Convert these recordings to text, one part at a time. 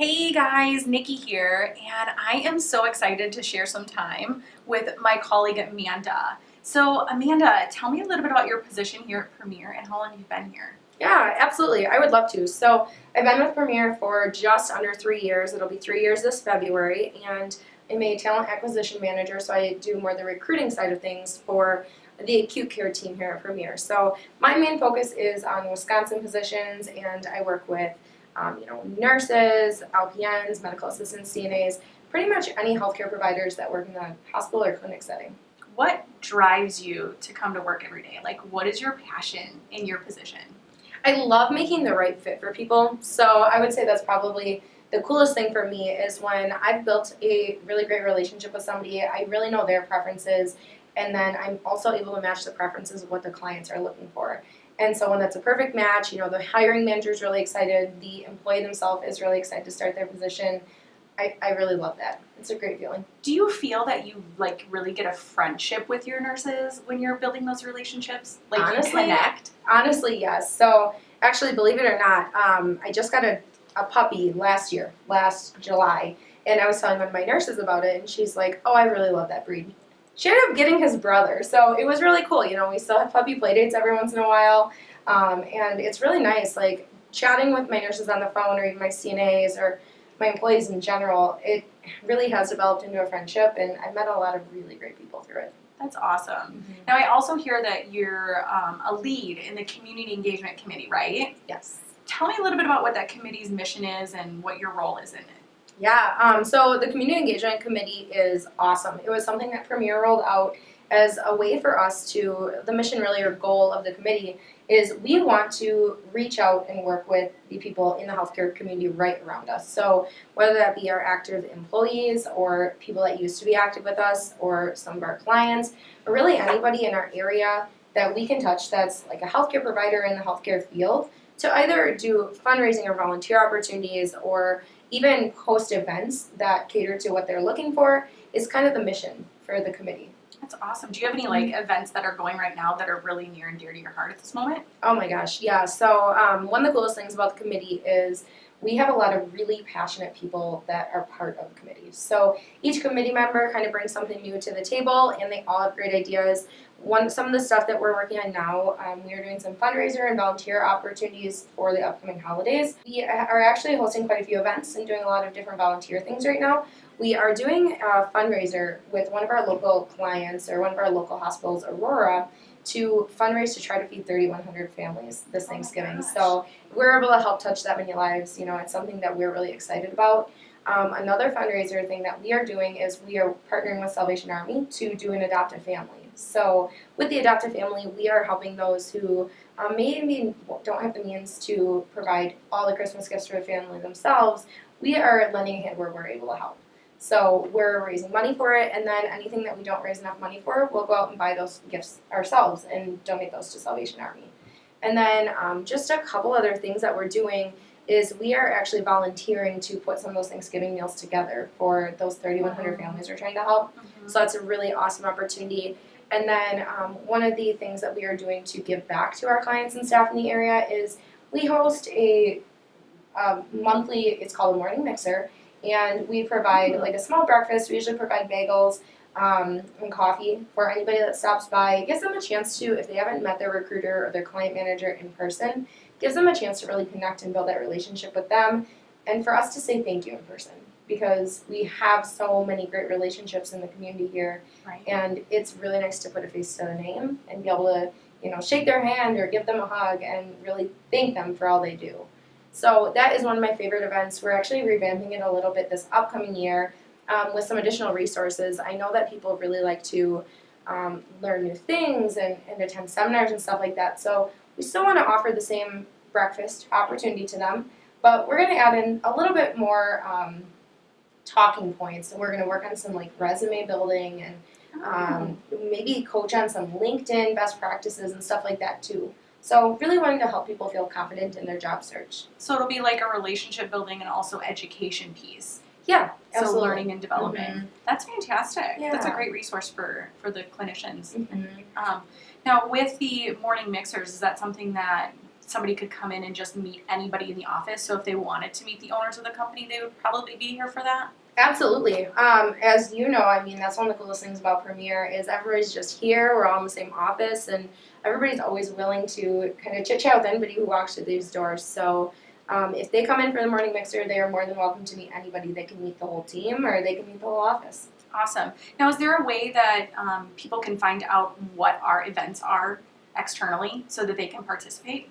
Hey guys, Nikki here, and I am so excited to share some time with my colleague Amanda. So Amanda, tell me a little bit about your position here at Premier and how long you've been here. Yeah, absolutely. I would love to. So I've been with Premier for just under three years. It'll be three years this February, and I'm a talent acquisition manager, so I do more the recruiting side of things for the acute care team here at Premier. So my main focus is on Wisconsin positions, and I work with um, you know nurses, LPNs, medical assistants, CNAs, pretty much any healthcare providers that work in the hospital or clinic setting. What drives you to come to work every day? Like, what is your passion in your position? I love making the right fit for people. So I would say that's probably the coolest thing for me is when I've built a really great relationship with somebody, I really know their preferences, and then I'm also able to match the preferences of what the clients are looking for. And someone that's a perfect match, you know, the hiring manager is really excited, the employee themselves is really excited to start their position. I, I really love that. It's a great feeling. Do you feel that you like really get a friendship with your nurses when you're building those relationships? Like Honestly, you connect? Honestly, yes. So actually, believe it or not, um, I just got a, a puppy last year, last July, and I was telling one of my nurses about it, and she's like, "Oh, I really love that breed." She ended up getting his brother, so it was really cool. You know, we still have puppy play dates every once in a while, um, and it's really nice. Like chatting with my nurses on the phone, or even my CNAs, or my employees in general. It really has developed into a friendship, and I've met a lot of really great people through it. That's awesome. Now, I also hear that you're um, a lead in the Community Engagement Committee, right? Yes. Tell me a little bit about what that committee's mission is and what your role is in it. Yeah, um, so the Community Engagement Committee is awesome. It was something that Premier rolled out as a way for us to, the mission really or goal of the committee is we want to reach out and work with the people in the healthcare community right around us. So whether that be our active employees or people that used to be active with us or some of our clients or really anybody in our area that we can touch that's like a healthcare provider in the healthcare field to either do fundraising or volunteer opportunities or even host events that cater to what they're looking for is kind of the mission for the committee. That's awesome. Do you have any like events that are going right now that are really near and dear to your heart at this moment? Oh my gosh, yeah. So um, one of the coolest things about the committee is we have a lot of really passionate people that are part of committees. So each committee member kind of brings something new to the table, and they all have great ideas. One, some of the stuff that we're working on now, um, we are doing some fundraiser and volunteer opportunities for the upcoming holidays. We are actually hosting quite a few events and doing a lot of different volunteer things right now. We are doing a fundraiser with one of our local clients or one of our local hospitals, Aurora, to fundraise to try to feed 3,100 families this Oh Thanksgiving. so we're able to help touch that many lives. You know, it's something that we're really excited about. Um, another fundraiser thing that we are doing is we are partnering with Salvation Army to do an adoptive family. So with the adoptive family, we are helping those who um, maybe don't have the means to provide all the Christmas gifts for a family themselves. We are lending a hand where we're able to help. So we're raising money for it, and then anything that we don't raise enough money for, we'll go out and buy those gifts ourselves and donate those to Salvation Army. And then um, just a couple other things that we're doing is we are actually volunteering to put some of those Thanksgiving meals together for those 3,100 families we're trying to help. So that's a really awesome opportunity. And then um, one of the things that we are doing to give back to our clients and staff in the area is we host a um, monthly, it's called a morning mixer, and we provide like a small breakfast. We usually provide bagels um, and coffee for anybody that stops by. It gives them a chance to, if they haven't met their recruiter or their client manager in person, gives them a chance to really connect and build that relationship with them, and for us to say thank you in person because we have so many great relationships in the community here Right. and it's really nice to put a face to the name and be able to you know shake their hand or give them a hug and really thank them for all they do so that is one of my favorite events. We're actually revamping it a little bit this upcoming year um, with some additional resources. I know that people really like to um, learn new things and, and attend seminars and stuff like that. So we still want to offer the same breakfast opportunity to them but we're going to add in a little bit more um, talking points. And we're going to work on some like resume building and um, maybe coach on some LinkedIn best practices and stuff like that too. So really wanting to help people feel confident in their job search. So it'll be like a relationship building and also education piece. Yeah, So learning and development. That's fantastic. That's a great resource for for the clinicians. Mhm. Um, now with the morning mixers, is that something that somebody could come in and just meet anybody in the office. So if they wanted to meet the owners of the company, they would probably be here for that. Absolutely. Um, as you know, I mean, that's one of the coolest things about Premier is everybody's just here. We're all in the same office, and everybody's always willing to kind of chit chat with anybody who walks through these doors. So. Um, if they come in for the morning mixer, they are more than welcome to meet anybody. They can meet the whole team or they can meet the whole office. Awesome. Now, is there a way that um, people can find out what our events are externally so that they can participate?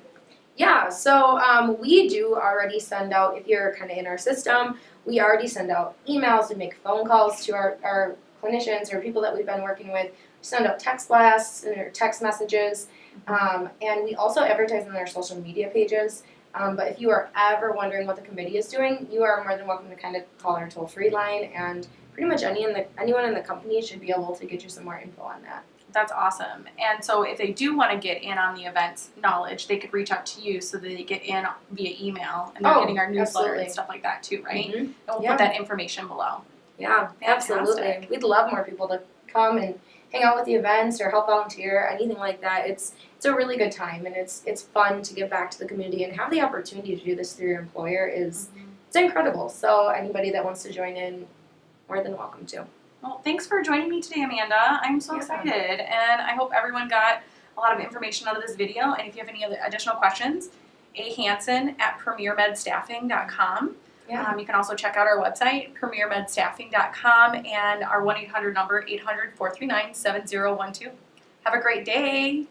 Yeah, so um, we do already send out, if you're kind of in our system, we already send out emails, we make phone calls to our, our clinicians or people that we've been working with, send out text blasts or text messages, um, and we also advertise on our social media pages. Um, but if you are ever wondering what the committee is doing, you are more than welcome to kind of call our toll free line, and pretty much any in the, anyone in the company should be able to get you some more info on that. That's awesome. And so, if they do want to get in on the event's knowledge, they could reach out to you so that they get in via email and they're Oh, getting our newsletter absolutely. and stuff like that too, right? Mhm. And we'll Yeah. put that information below. Yeah, absolutely. Fantastic. We'd love more people to come and hang out with the events or help volunteer, anything like that. It's it's a really good time and it's it's fun to give back to the community and have the opportunity to do this through your employer is it's incredible. So anybody that wants to join in, more than welcome to. Well, thanks for joining me today, Amanda. I'm so Yeah. excited, and I hope everyone got a lot of information out of this video. And if you have any other additional questions, A Hansen at premiermedstaffing.com. Yeah. Um, you can also check out our website, premiermedstaffing.com, and our 1 800 number, 800 439 7012. Have a great day.